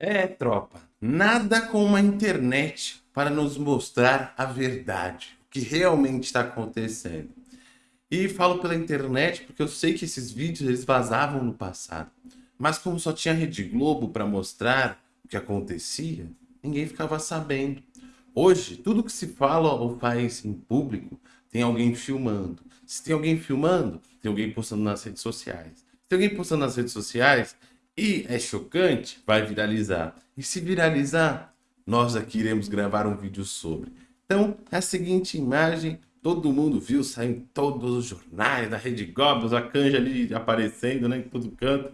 É, tropa, nada como a internet para nos mostrar a verdade, o que realmente está acontecendo. E falo pela internet porque eu sei que esses vídeos eles vazavam no passado. Mas como só tinha Rede Globo para mostrar o que acontecia, ninguém ficava sabendo. Hoje, tudo que se fala ou faz em público, tem alguém filmando. Se tem alguém filmando, tem alguém postando nas redes sociais. Se tem alguém postando nas redes sociais, e é chocante, vai viralizar. E se viralizar, nós aqui iremos gravar um vídeo sobre. Então, é a seguinte imagem, todo mundo viu, saiu em todos os jornais, na Rede Goblins, a canja ali aparecendo né, em todo canto.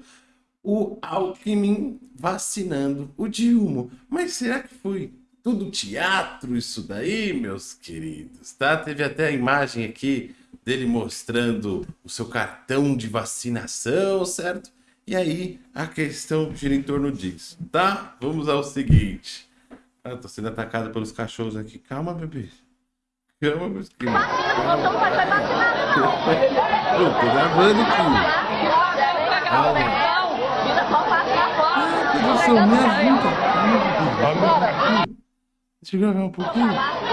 O Alckmin vacinando o Dilma. Mas será que foi tudo teatro isso daí, meus queridos? Tá? Teve até a imagem aqui dele mostrando o seu cartão de vacinação, certo? E aí a questão gira em torno disso, tá? Vamos ao seguinte. Ah, tô sendo atacado pelos cachorros aqui. Calma, bebê. Calma, meus queridos. Calma. Eu tô gravando aqui. Calma. Emoção, me ajuda. Calma, bebê. Deixa eu gravar um pouquinho. Ah,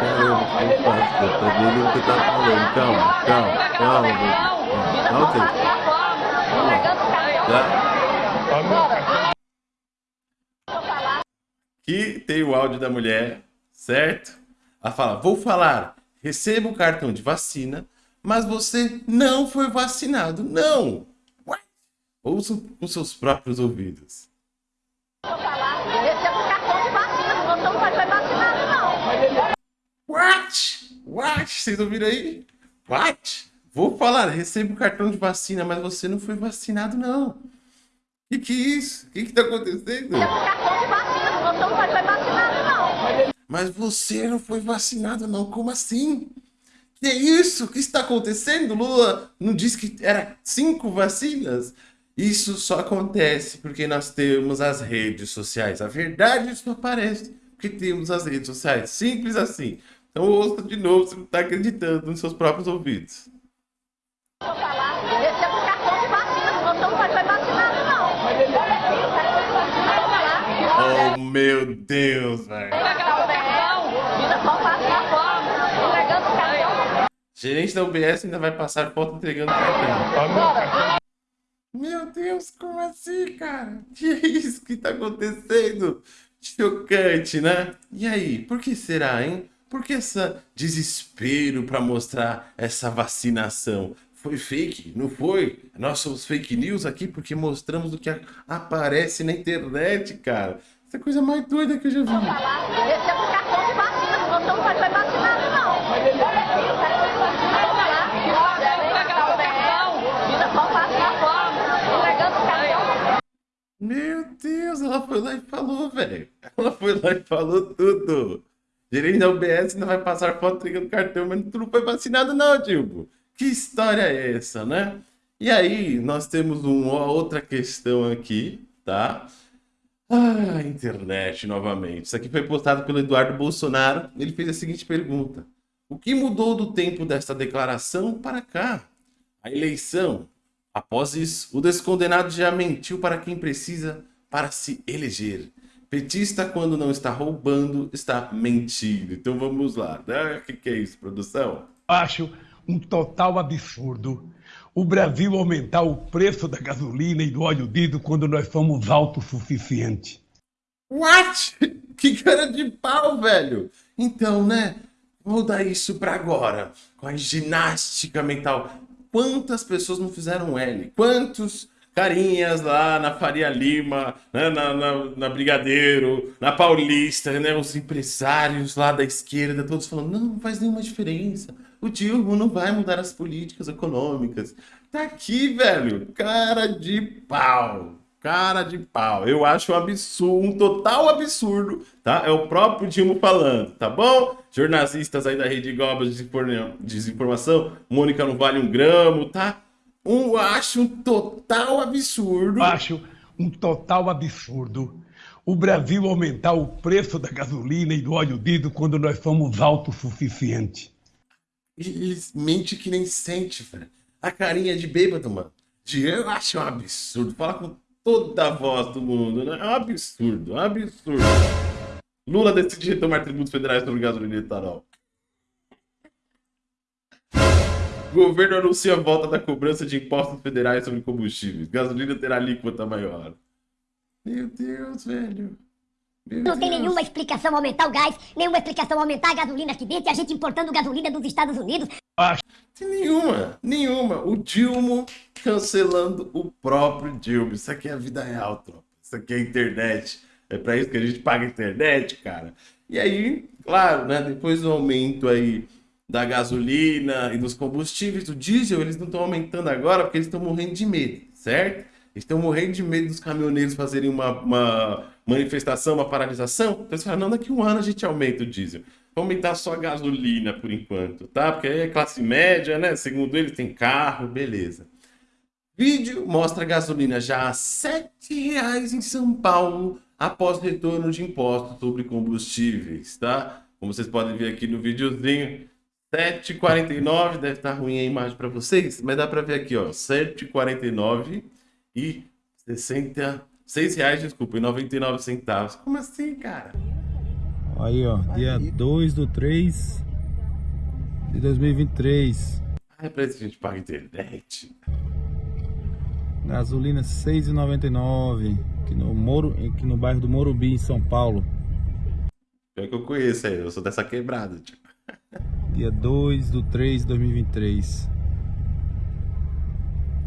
caramba, que fácil. Eu tô vendo o que tá falando. Calma, calma, calma, bebê. Ok. Tá? Aqui tem o áudio da mulher, certo? Ela fala, vou falar, receba o cartão de vacina, mas você não foi vacinado. Não! What? Ouça com seus próprios ouvidos. Vou falar, o cartão de vacina, você não foi vacinado, não. What? What? Vocês ouviram aí? What? Vou falar, recebo o cartão de vacina, mas você não foi vacinado, não. O que, é isso? O que, que tá acontecendo? cartão de vacina, você não foi vacinado, não. Mas você não foi vacinado, não. Como assim? Que é isso? O que está acontecendo? Lula não disse que era cinco vacinas? Isso só acontece porque nós temos as redes sociais. A verdade só aparece porque temos as redes sociais. Simples assim. Então ouça de novo se não está acreditando nos seus próprios ouvidos. Oh, meu Deus, velho. Gerente da UBS ainda vai passar foto entregando cartão. Meu Deus, como assim, cara? Que é isso que tá acontecendo? Chocante, né? E aí, por que será, hein? Por que esse desespero para mostrar essa vacinação? Foi fake? Não foi? Nós somos fake news aqui porque mostramos o que aparece na internet, cara. Essa é a coisa mais doida que eu já vi. Esse é o cartão de vacina, você não vai vacinado, não. Meu Deus, ela foi lá e falou, velho. Ela foi lá e falou tudo. Gerente da UBS ainda vai passar foto entregando cartão, mas tu não foi vacinado não, Dilbo. Que história é essa, né? E aí, nós temos uma outra questão aqui, tá? Ah, internet novamente. Isso aqui foi postado pelo Eduardo Bolsonaro. Ele fez a seguinte pergunta. O que mudou do tempo desta declaração para cá? A eleição. Após isso, o descondenado já mentiu para quem precisa para se eleger. Petista, quando não está roubando, está mentindo. Então vamos lá. Né? O que, que é isso, produção? Acho um total absurdo o Brasil aumentar o preço da gasolina e do óleo diesel quando nós somos autossuficientes. What? Que cara de pau, velho! Então, né? Vou dar isso para agora, com a ginástica mental. Quantas pessoas não fizeram L? Quantos carinhas lá na Faria Lima, né, na, na, na, Brigadeiro, na Paulista, né, os empresários lá da esquerda, todos falando, não, não faz nenhuma diferença. O Dilma não vai mudar as políticas econômicas. Tá aqui, velho, cara de pau. Cara de pau. Eu acho um absurdo, um total absurdo, tá? É o próprio Dilma falando, tá bom? Jornalistas aí da Rede Globo de desinformação, Mônica não vale um gramo, tá? Um, acho um total absurdo. Acho um total absurdo o Brasil aumentar o preço da gasolina e do óleo diesel quando nós somos autossuficientes. Eles mente que nem sente, velho. A carinha de bêbado, mano. De eu acho um absurdo. Fala com toda a voz do mundo, né? É um absurdo, um absurdo. Lula decide retomar tributos federais sobre gasolina e etanol. Governo anuncia a volta da cobrança de impostos federais sobre combustíveis. Gasolina terá alíquota maior. Meu Deus, velho. Meu não Deus. tem nenhuma explicação aumentar o gás, nenhuma explicação aumentar a gasolina aqui dentro e a gente importando gasolina dos Estados Unidos. Tem nenhuma, nenhuma. O Dilma cancelando o próprio Dilma. Isso aqui é a vida real, tropa. Isso aqui é a internet. É para isso que a gente paga a internet, cara. E aí, claro, né? Depois do aumento aí da gasolina e dos combustíveis, do diesel, eles não estão aumentando agora porque eles estão morrendo de medo, certo? Estão morrendo de medo dos caminhoneiros fazerem uma, uma manifestação, uma paralisação. Então eles falam, não, daqui a um ano a gente aumenta o diesel. Vamos aumentar só a gasolina por enquanto, tá? Porque aí é classe média, né? Segundo eles, tem carro, beleza. Vídeo mostra a gasolina já a R$ 7,00 em São Paulo após retorno de impostos sobre combustíveis, tá? Como vocês podem ver aqui no videozinho, 7,49, deve estar ruim a imagem para vocês, mas dá para ver aqui, ó, 7,49 e 60, 6 reais, desculpa, e 99 centavos. Como assim, cara? Aí, ó, dia 2 do 3 de 2023. Ah, é pra isso que a gente paga internet. Gasolina 6,99 aqui no Moro, aqui no bairro do Morumbi, em São Paulo. É que eu conheço aí, eu sou dessa quebrada, tipo. Dia 2 do 3 de 2023.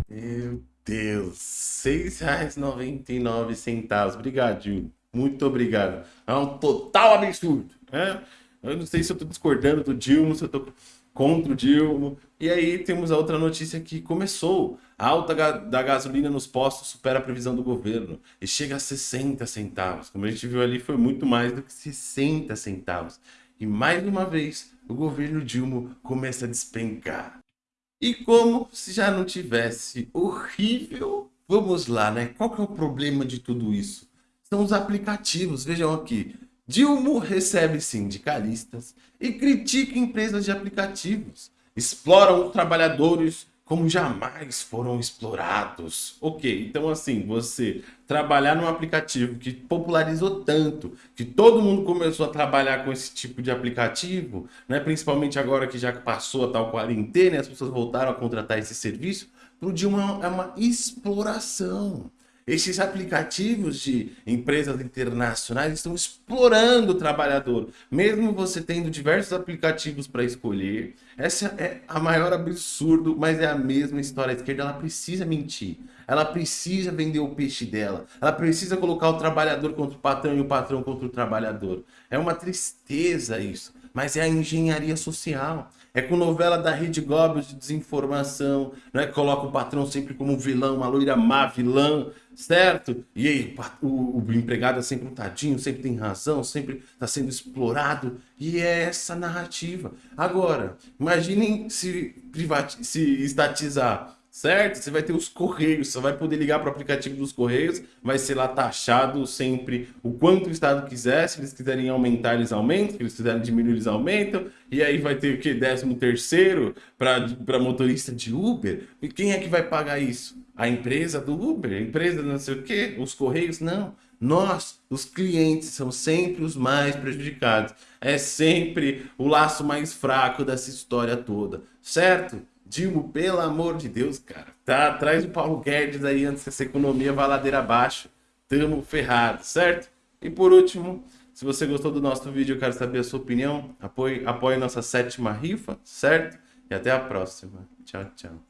Meu Deus, R$ 6,99. Obrigado, Gil. Muito obrigado. É um total absurdo. Né? Eu não sei se eu estou discordando do Dilma, se eu estou contra o Dilma. E aí temos a outra notícia que começou. A alta da gasolina nos postos supera a previsão do governo e chega a 60 centavos. Como a gente viu ali, foi muito mais do que 60 centavos. E mais uma vez, o governo Dilma começa a despencar. E como se já não tivesse horrível, vamos lá, né? Qual que é o problema de tudo isso? São os aplicativos, vejam aqui. Dilma recebe sindicalistas e critica empresas de aplicativos. Exploram os trabalhadores como jamais foram explorados. Ok, então assim, você trabalhar num aplicativo que popularizou tanto, que todo mundo começou a trabalhar com esse tipo de aplicativo, né? principalmente agora que já passou a tal quarentena as pessoas voltaram a contratar esse serviço, para o é uma exploração. Esses aplicativos de empresas internacionais estão explorando o trabalhador. Mesmo você tendo diversos aplicativos para escolher, essa é a maior absurdo, mas é a mesma história. A esquerda ela precisa mentir. Ela precisa vender o peixe dela. Ela precisa colocar o trabalhador contra o patrão e o patrão contra o trabalhador. É uma tristeza isso, mas é a engenharia social. É com novela da Rede Globo de desinformação, né? Coloca o patrão sempre como vilão, uma loira má vilã, certo? E aí o, o empregado é sempre um tadinho, sempre tem razão, sempre está sendo explorado. E é essa narrativa. Agora, imaginem se, se estatizar certo? Você vai ter os correios, você vai poder ligar para o aplicativo dos correios, vai ser lá taxado sempre o quanto o Estado quiser, se eles quiserem aumentar, eles aumentam, se eles quiserem diminuir, eles aumentam, e aí vai ter o que? Décimo terceiro para motorista de Uber? E quem é que vai pagar isso? A empresa do Uber? A empresa não sei o quê? Os correios? Não. Nós, os clientes, são sempre os mais prejudicados. É sempre o laço mais fraco dessa história toda, certo? Dilma, pelo amor de Deus, cara. Tá atrás do Paulo Guedes aí antes que essa economia vá ladeira abaixo. Tamo ferrado, certo? E por último, se você gostou do nosso vídeo, eu quero saber a sua opinião. Apoie, apoie nossa sétima rifa, certo? E até a próxima. Tchau, tchau.